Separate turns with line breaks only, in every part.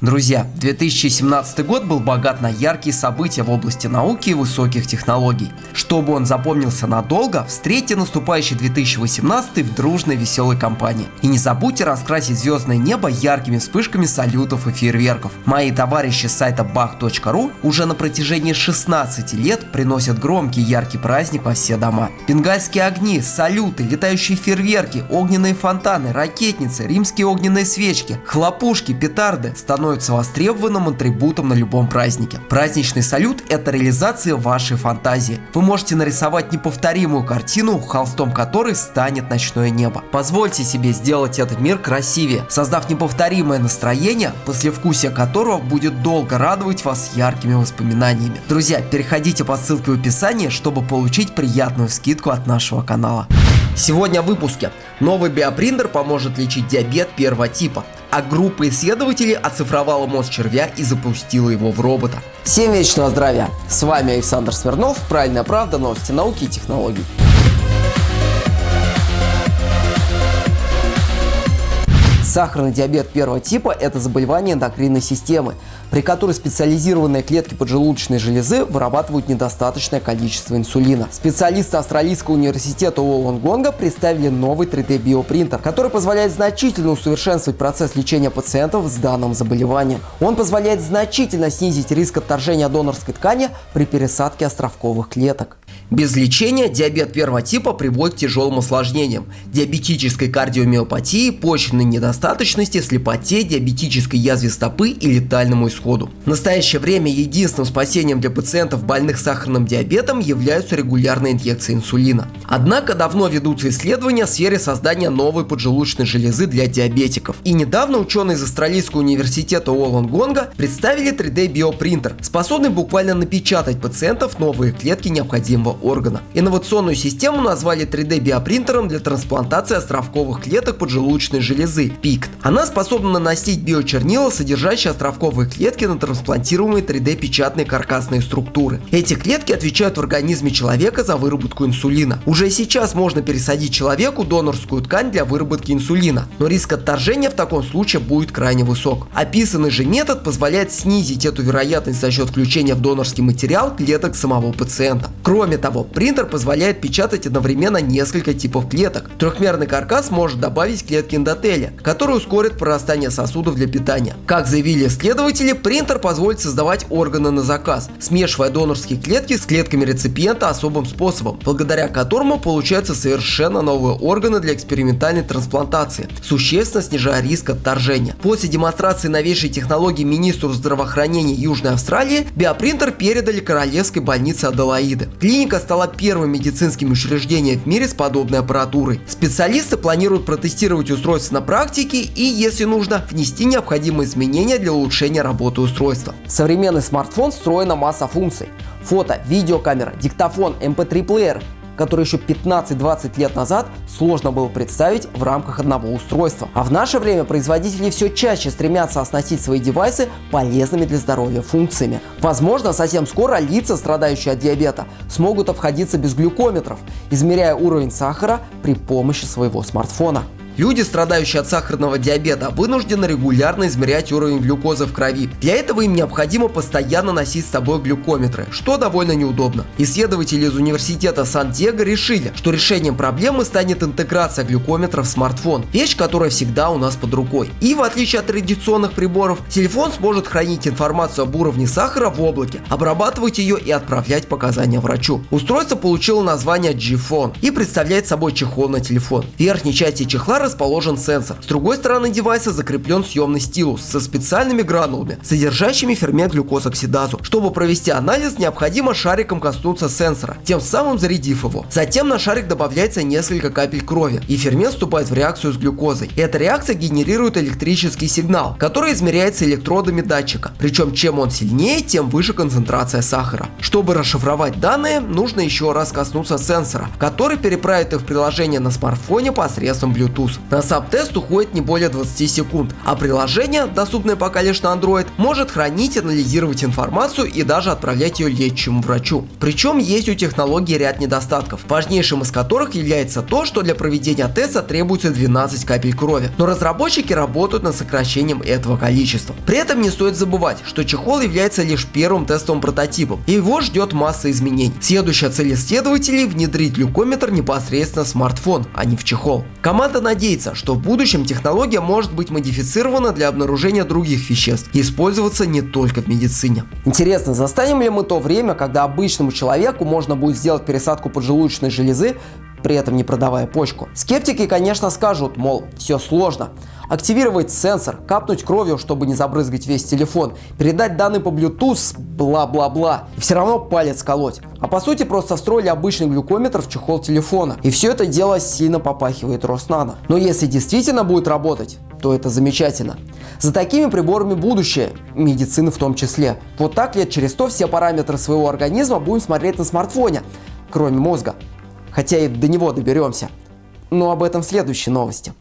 Друзья, 2017 год был богат на яркие события в области науки и высоких технологий. Чтобы он запомнился надолго, встретьте наступающий 2018 в дружной веселой компании. И не забудьте раскрасить звездное небо яркими вспышками салютов и фейерверков. Мои товарищи с сайта bach.ru уже на протяжении 16 лет приносят громкий яркий праздник во все дома. Бенгальские огни, салюты, летающие фейерверки, огненные фонтаны, ракетницы, римские огненные свечки, хлопушки, петарды становятся становится востребованным атрибутом на любом празднике. Праздничный салют – это реализация вашей фантазии. Вы можете нарисовать неповторимую картину, холстом которой станет ночное небо. Позвольте себе сделать этот мир красивее, создав неповторимое настроение, послевкусие которого будет долго радовать вас яркими воспоминаниями. Друзья, переходите по ссылке в описании, чтобы получить приятную скидку от нашего канала. Сегодня в выпуске. Новый биопринтер поможет лечить диабет первого типа а группа исследователей оцифровала мозг червя и запустила его в робота. Всем вечного здравия! С вами Александр Смирнов, Правильная правда, новости науки и технологий. Сахарный диабет первого типа – это заболевание эндокринной системы, при которой специализированные клетки поджелудочной железы вырабатывают недостаточное количество инсулина. Специалисты Австралийского университета Уолонгонга представили новый 3D-биопринтер, который позволяет значительно усовершенствовать процесс лечения пациентов с данным заболеванием. Он позволяет значительно снизить риск отторжения донорской ткани при пересадке островковых клеток. Без лечения диабет первого типа приводит к тяжелым осложнениям – диабетической кардиомиопатии, почечной недостаточности, слепоте, диабетической язве стопы и летальному исходу. В настоящее время единственным спасением для пациентов больных сахарным диабетом являются регулярные инъекции инсулина. Однако давно ведутся исследования в сфере создания новой поджелудочной железы для диабетиков. И недавно ученые из Австралийского университета Уолонгонга представили 3D-биопринтер, способный буквально напечатать пациентов новые клетки необходимого органа. Инновационную систему назвали 3D-биопринтером для трансплантации островковых клеток поджелудочной железы ПИКТ. Она способна наносить биочернила, содержащие островковые клетки на трансплантируемые 3D-печатные каркасные структуры. Эти клетки отвечают в организме человека за выработку инсулина. Уже сейчас можно пересадить человеку донорскую ткань для выработки инсулина, но риск отторжения в таком случае будет крайне высок. Описанный же метод позволяет снизить эту вероятность за счет включения в донорский материал клеток самого пациента. Кроме того, принтер позволяет печатать одновременно несколько типов клеток. Трехмерный каркас может добавить клетки эндотеля, которые ускорят прорастание сосудов для питания. Как заявили исследователи, принтер позволит создавать органы на заказ, смешивая донорские клетки с клетками реципиента особым способом, благодаря которому получаются совершенно новые органы для экспериментальной трансплантации, существенно снижая риск отторжения. После демонстрации новейшей технологии министру здравоохранения Южной Австралии, биопринтер передали Королевской больнице Аделаиды. Клиника стала первым медицинским учреждением в мире с подобной аппаратурой. Специалисты планируют протестировать устройство на практике и, если нужно, внести необходимые изменения для улучшения работы устройства. Современный смартфон встроена масса функций. Фото, видеокамера, диктофон, MP3-плеер, который еще 15-20 лет назад сложно было представить в рамках одного устройства. А в наше время производители все чаще стремятся оснастить свои девайсы полезными для здоровья функциями. Возможно, совсем скоро лица, страдающие от диабета, смогут обходиться без глюкометров, измеряя уровень сахара при помощи своего смартфона. Люди, страдающие от сахарного диабета, вынуждены регулярно измерять уровень глюкозы в крови. Для этого им необходимо постоянно носить с собой глюкометры, что довольно неудобно. Исследователи из университета Сан-Диего решили, что решением проблемы станет интеграция глюкометра в смартфон, вещь, которая всегда у нас под рукой. И в отличие от традиционных приборов, телефон сможет хранить информацию об уровне сахара в облаке, обрабатывать ее и отправлять показания врачу. Устройство получило название G-Phone и представляет собой чехол на телефон. В верхней части чехла расположен сенсор. С другой стороны девайса закреплен съемный стилус со специальными гранулами, содержащими фермент глюкозоксидазу. Чтобы провести анализ, необходимо шариком коснуться сенсора, тем самым зарядив его. Затем на шарик добавляется несколько капель крови, и фермент вступает в реакцию с глюкозой. Эта реакция генерирует электрический сигнал, который измеряется электродами датчика. Причем чем он сильнее, тем выше концентрация сахара. Чтобы расшифровать данные, нужно еще раз коснуться сенсора, который переправит их в приложение на смартфоне посредством Bluetooth. На сам тест уходит не более 20 секунд, а приложение, доступное пока лишь на Android, может хранить анализировать информацию и даже отправлять ее лечащему врачу. Причем есть у технологии ряд недостатков, важнейшим из которых является то, что для проведения теста требуется 12 капель крови. Но разработчики работают над сокращением этого количества. При этом не стоит забывать, что чехол является лишь первым тестовым прототипом, и его ждет масса изменений. Следующая цель исследователей – внедрить глюкометр непосредственно в смартфон, а не в чехол. Команда надеется, что в будущем технология может быть модифицирована для обнаружения других веществ и использоваться не только в медицине. Интересно, застанем ли мы то время, когда обычному человеку можно будет сделать пересадку поджелудочной железы при этом не продавая почку. Скептики, конечно, скажут, мол, все сложно. Активировать сенсор, капнуть кровью, чтобы не забрызгать весь телефон, передать данные по Bluetooth, бла-бла-бла. И все равно палец колоть. А по сути просто встроили обычный глюкометр в чехол телефона. И все это дело сильно попахивает Роснано. Но если действительно будет работать, то это замечательно. За такими приборами будущее, медицины в том числе. Вот так лет через 100 все параметры своего организма будем смотреть на смартфоне, кроме мозга хотя и до него доберемся. Но об этом в следующей новости.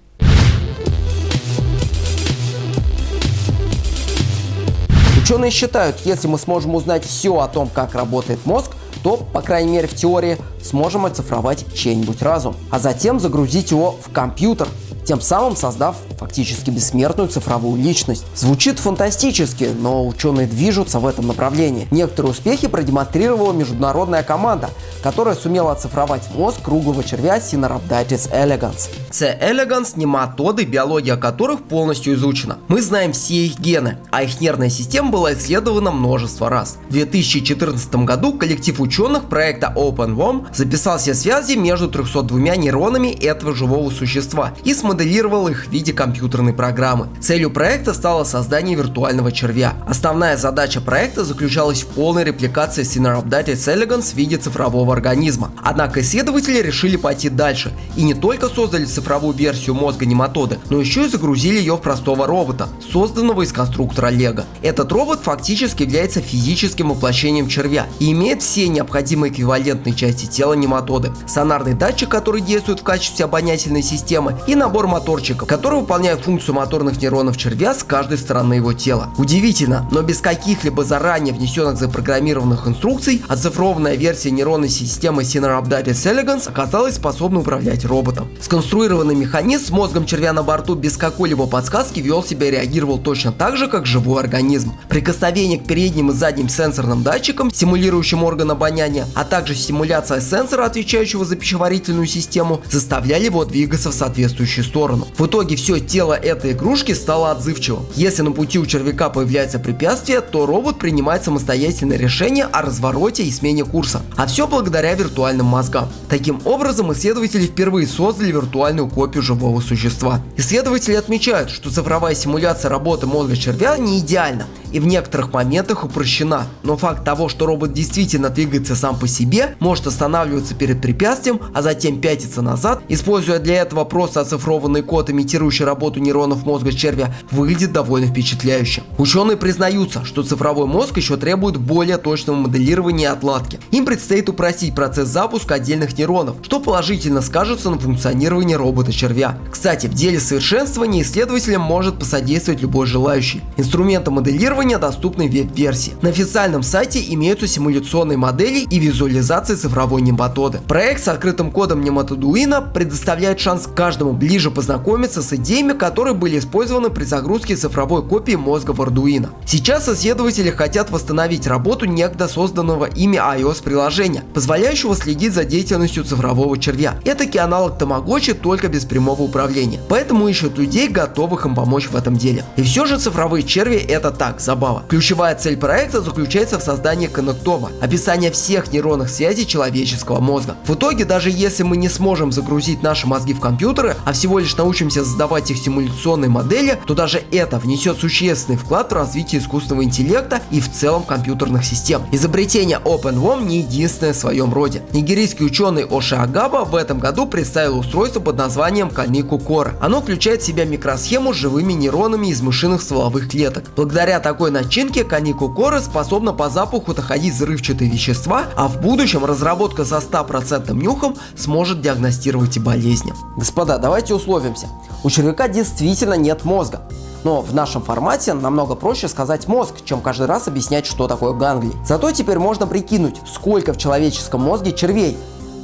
Ученые считают, если мы сможем узнать все о том, как работает мозг, то, по крайней мере в теории, сможем оцифровать чей-нибудь разум, а затем загрузить его в компьютер, тем самым создав фактически бессмертную цифровую личность. Звучит фантастически, но ученые движутся в этом направлении. Некоторые успехи продемонстрировала международная команда, которая сумела оцифровать мозг круглого червя Sinorhabditis elegans. C. elegans – нематоды, биология которых полностью изучена. Мы знаем все их гены, а их нервная система была исследована множество раз. В 2014 году коллектив ученых проекта OpenWOM записал все связи между 302 нейронами этого живого существа и смоделировал их в виде компьютерной программы. Целью проекта стало создание виртуального червя. Основная задача проекта заключалась в полной репликации Cineropdatis elegans в виде цифрового организма. Однако исследователи решили пойти дальше и не только создали цифровую версию мозга нематоды, но еще и загрузили ее в простого робота, созданного из конструктора Лего. Этот робот фактически является физическим воплощением червя и имеет все необходимые эквивалентные части тела нематоды. Сонарный датчик, который действует в качестве обонятельной системы и набор моторчиков, которые выполняют функцию моторных нейронов червя с каждой стороны его тела. Удивительно, но без каких-либо заранее внесенных запрограммированных инструкций, оцифрованная версия нейронной системы Cineropdatis elegans оказалась способна управлять роботом. Сконструированный механизм с мозгом червя на борту без какой-либо подсказки вел себя и реагировал точно так же, как живой организм. Прикосновение к передним и задним сенсорным датчикам, симулирующим орган обоняния, а также стимуляция сенсора, отвечающего за пищеварительную систему, заставляли его двигаться в соответствующую сторону. В итоге все тело этой игрушки стало отзывчивым. Если на пути у червяка появляется препятствие, то робот принимает самостоятельное решение о развороте и смене курса. А все благодаря виртуальным мозгам. Таким образом, исследователи впервые создали виртуальную копию живого существа. Исследователи отмечают, что цифровая симуляция работы мозга червя не идеальна и в некоторых моментах упрощена. Но факт того, что робот действительно двигается сам по себе, может останавливаться перед препятствием, а затем пятиться назад, используя для этого просто оцифрованный код, имитирующий работу нейронов мозга червя, выглядит довольно впечатляюще. Ученые признаются, что цифровой мозг еще требует более точного моделирования и отладки. Им предстоит упростить процесс запуска отдельных нейронов, что положительно скажется на функционировании робота-червя. Кстати, в деле совершенствования исследователям может посодействовать любой желающий. Инструменты моделирования доступны в веб-версии. На официальном сайте имеются симуляционные модели и визуализации цифровой нематоды. Проект с открытым кодом нематодуина предоставляет шанс каждому ближе познакомиться с идеями, которые были использованы при загрузке цифровой копии мозга в Arduino. Сейчас исследователи хотят восстановить работу некогда созданного ими iOS приложения, позволяющего следить за деятельностью цифрового червя. Это аналог Tamagotchi, только без прямого управления. Поэтому ищут людей, готовых им помочь в этом деле. И все же цифровые черви это так, забава. Ключевая цель проекта заключается в создании коннектома, описания всех нейронных связей человеческого мозга. В итоге, даже если мы не сможем загрузить наши мозги в компьютеры, а всего лишь научимся создавать их симуляционные модели, то даже это внесет существенный вклад в развитие искусственного интеллекта и в целом компьютерных систем. Изобретение OpenWOM не единственное в своем роде. Нигерийский ученый Оши Агаба в этом году представил устройство под названием Кальнику Core. Оно включает в себя микросхему с живыми нейронами из мышиных стволовых клеток. Благодаря такому такой начинки канику коры способна по запаху доходить взрывчатые вещества, а в будущем разработка со 100% нюхом сможет диагностировать и болезни. Господа, давайте условимся. У червяка действительно нет мозга. Но в нашем формате намного проще сказать мозг, чем каждый раз объяснять, что такое ганглий. Зато теперь можно прикинуть, сколько в человеческом мозге червей.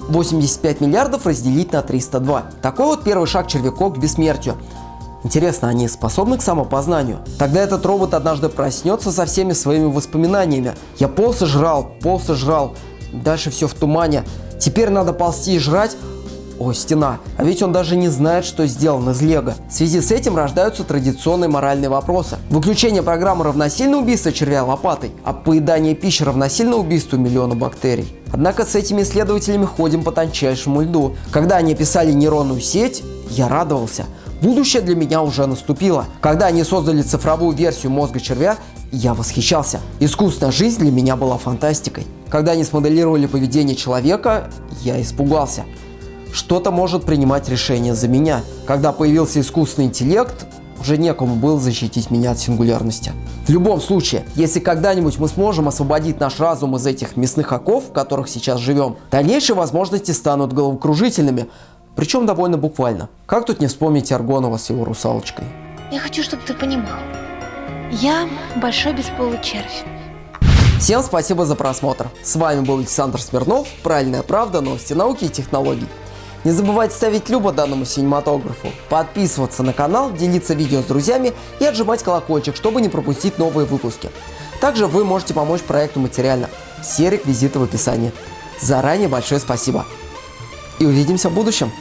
85 миллиардов разделить на 302. Такой вот первый шаг червяков к бессмертию. Интересно, они способны к самопознанию? Тогда этот робот однажды проснется со всеми своими воспоминаниями. Я полз и жрал, полз и жрал. Дальше все в тумане. Теперь надо ползти и жрать. О, стена. А ведь он даже не знает, что сделан из лего. В связи с этим рождаются традиционные моральные вопросы. Выключение программы равносильно убийству червя лопатой, а поедание пищи равносильно убийству миллиона бактерий. Однако с этими исследователями ходим по тончайшему льду. Когда они писали нейронную сеть, я радовался. Будущее для меня уже наступило. Когда они создали цифровую версию мозга червя, я восхищался. Искусственная жизнь для меня была фантастикой. Когда они смоделировали поведение человека, я испугался. Что-то может принимать решение за меня. Когда появился искусственный интеллект, уже некому было защитить меня от сингулярности. В любом случае, если когда-нибудь мы сможем освободить наш разум из этих мясных оков, в которых сейчас живем, дальнейшие возможности станут головокружительными, причем довольно буквально. Как тут не вспомнить Аргонова с его русалочкой?
Я хочу, чтобы ты понимал. Я большой бесполый червь.
Всем спасибо за просмотр. С вами был Александр Смирнов, Правильная правда, новости науки и технологий. Не забывайте ставить любо данному синематографу, подписываться на канал, делиться видео с друзьями и отжимать колокольчик, чтобы не пропустить новые выпуски. Также вы можете помочь проекту материально. Все реквизиты в описании. Заранее большое спасибо. И увидимся в будущем.